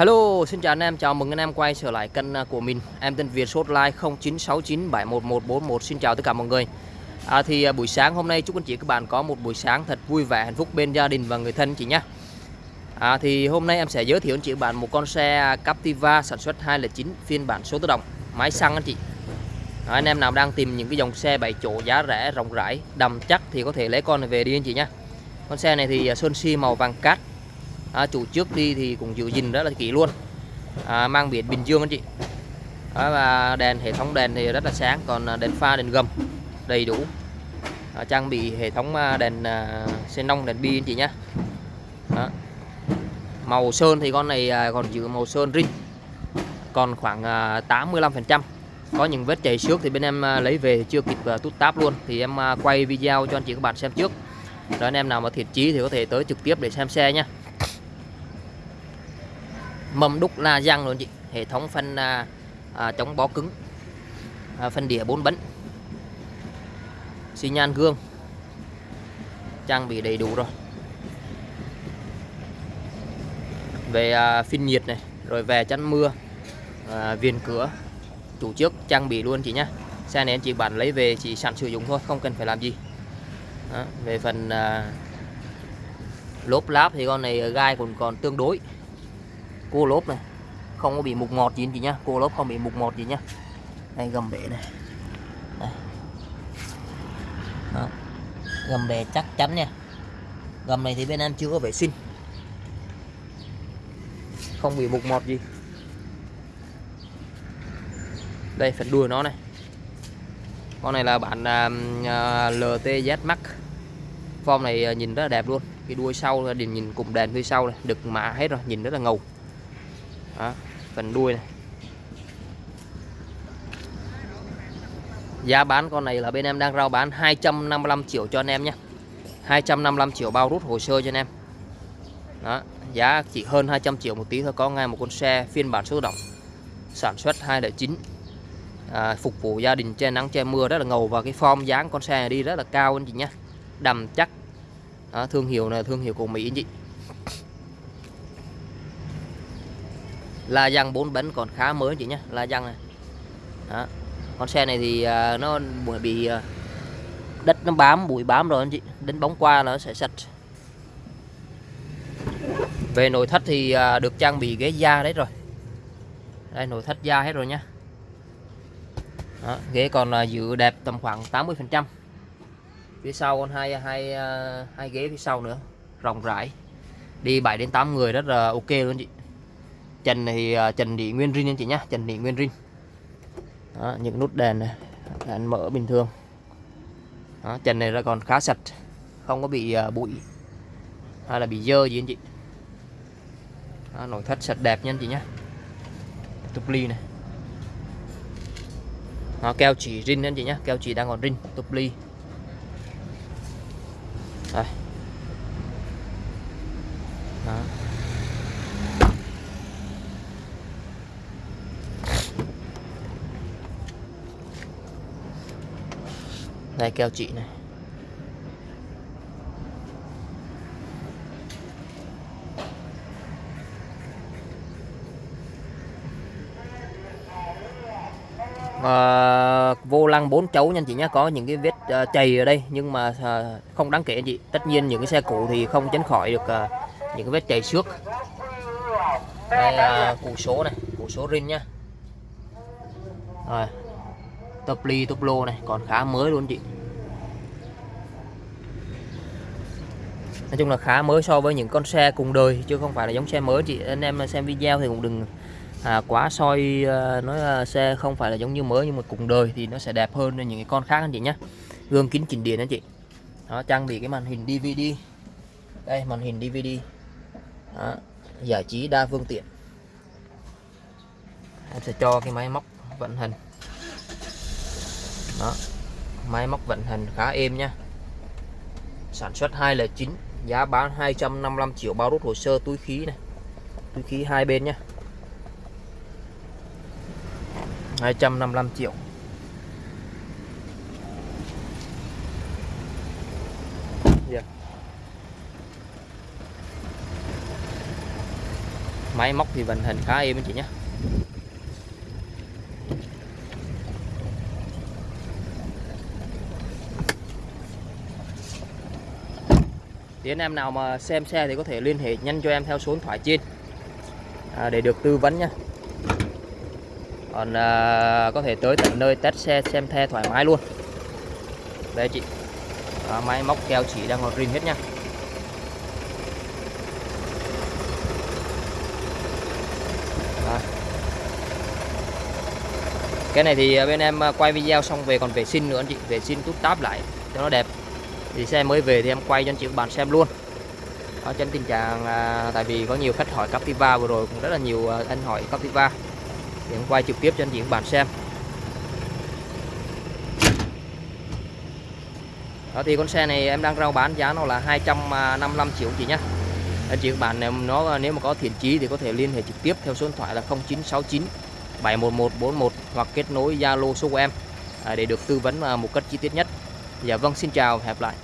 Hello, xin chào anh em, chào mừng anh em quay trở lại kênh à, của mình. Em tên Việt số like 0969711141. Xin chào tất cả mọi người. À, thì à, buổi sáng hôm nay chúc anh chị các bạn có một buổi sáng thật vui vẻ, hạnh phúc bên gia đình và người thân chị nhé. À, thì hôm nay em sẽ giới thiệu anh chị các bạn một con xe Captiva sản xuất 209 phiên bản số tự động, máy xăng anh chị. À, anh em nào đang tìm những cái dòng xe 7 chỗ giá rẻ, rộng rãi, đầm chắc thì có thể lấy con này về đi anh chị nhé. Con xe này thì à, sơn xi màu vàng cát à, chủ trước đi thì cũng giữ gìn rất là kỹ luôn. À, mang biển Bình Dương anh chị. À, và đèn hệ thống đèn thì rất là sáng còn à, đèn pha đèn gầm đầy đủ. À, trang bị hệ thống à, đèn à, xenon đèn bi anh chị nhé màu sơn thì con này à, còn giữ màu sơn rin còn khoảng à, 85 phần trăm. Có những vết chảy xước thì bên em lấy về thì chưa kịp tút táp luôn. Thì em quay video cho anh chị các bạn xem trước. Đó anh em nào mà thiệt chí thì có thể tới trực tiếp để xem xe nhé mâm đúc la răng luôn chị. Hệ thống phân à, à, chống bó cứng. À, phân đĩa 4 bánh. Xi nhan gương. Trang bị đầy đủ rồi. Về à, phin nhiệt này rồi về chắn mưa à, viền cửa. Chủ trước trang bị luôn chị nhé xe này chị bạn lấy về chỉ sẵn sử dụng thôi không cần phải làm gì. Đó, về phần à, lốp láp thì con này à, gai còn còn tương đối cô lốp này. Không có bị mục ngọt gì chị nhá. Cô lốp không bị mục ngọt gì nhá. Đây gầm bể này. Đây. Đó. gầm bể chắc chắn nha. Gầm này thì bên em chưa có vệ sinh. Không bị mục mọt gì. Đây phần đuôi nó này. Con này là bản à, uh, à, LTZ Max. Form này à, nhìn rất là đẹp luôn. Cái đuôi sau thì nhìn cùng đèn phía sau này. Đực mạ hết rồi nhìn rất là ngầu đó, phần đuôi này. Giá bán con này là bên em đang rao bán 255 triệu cho anh em nhé. 255 triệu bao rút hồ sơ cho anh em. Đó giá chỉ hơn 200 triệu một tí thôi có ngay một con xe phiên bản số động sản xuất 209 à, phục vụ gia đình che nắng che mưa rất là ngầu và cái form dáng con xe này đi rất là cao anh chị nhé. Đầm chắc. Đó, thương hiệu này thương hiệu của Mỹ anh chị. La răng bốn bánh còn khá mới chị nhé la răng này. Đó. con xe này thì uh, nó bị uh, đất nó bám bụi bám rồi anh chị. Đến bóng qua nó sẽ sạch. Về nội thất thì uh, được trang bị ghế da đấy rồi. Đây nội thất da hết rồi nhá. Đó, ghế còn uh, giữ đẹp tầm khoảng 80 phần trăm. Phía sau còn hai hai hai ghế phía sau nữa rộng rãi. Đi 7 đến 8 người rất là ok luôn chị trần thì à, trần đi nguyên rin anh chị nhá trần đi nguyên rin đó, những nút đèn này đèn mở bình thường. Đó, trần này là còn khá sạch không có bị à, bụi hay là bị dơ gì anh chị. Đó, nội thất sạch đẹp nha anh chị nhá. Tục ly này. Nó keo chỉ rin anh chị nhá keo chỉ đang còn rin tục ly. Đây keo chị này. À, vô lăng bốn chấu nha chị nhé có những cái vết à, chày ở đây nhưng mà à, không đáng kể anh chị. Tất nhiên những cái xe cũ thì không tránh khỏi được à, những cái vết chày xước đây là củ số này củ số rin nhá. Rồi. Tập ly top lô này còn khá mới luôn chị. Nói chung là khá mới so với những con xe cùng đời chứ không phải là giống xe mới chị. Anh em xem video thì cũng đừng à, quá soi à, nói là xe không phải là giống như mới nhưng mà cùng đời thì nó sẽ đẹp hơn những cái con khác anh chị nhé gương kính chỉnh điện anh chị. Đó, trang bị cái màn hình DVD đây màn hình DVD đó, giải trí đa phương tiện. Em sẽ cho cái máy móc vận hành đó. Máy móc vận hành khá êm nha. Sản xuất 209 giá bán 255 triệu bao rút hồ sơ túi khí này. Túi khí hai bên nhá. 255 triệu. Yeah. máy móc thì vận hành khá êm anh chị nhé thì anh em nào mà xem xe thì có thể liên hệ nhanh cho em theo số điện thoại trên. À, để được tư vấn nha còn à, có thể tới tận nơi test xe xem xe thoải mái luôn. Đây chị. À, máy móc keo chỉ đang còn rin hết nha cái này thì bên em à, quay video xong về còn vệ sinh nữa anh chị. Vệ sinh tút táp lại cho nó đẹp thì xe mới về thì em quay cho anh chị các bạn xem luôn. Ở trên tình trạng à, tại vì có nhiều khách hỏi Captiva vừa rồi cũng rất là nhiều à, anh hỏi Captiva. Thì em quay trực tiếp cho anh chị các bạn xem. Đó thì con xe này em đang rao bán giá nó là 255 triệu chị nhé anh chị các bạn nếu nó nếu mà có thiện chí thì có thể liên hệ trực tiếp theo số điện thoại là 0969 71141 hoặc kết nối Zalo số của em à, để được tư vấn à, một cách chi tiết nhất. Dạ vâng xin chào hẹn gặp lại.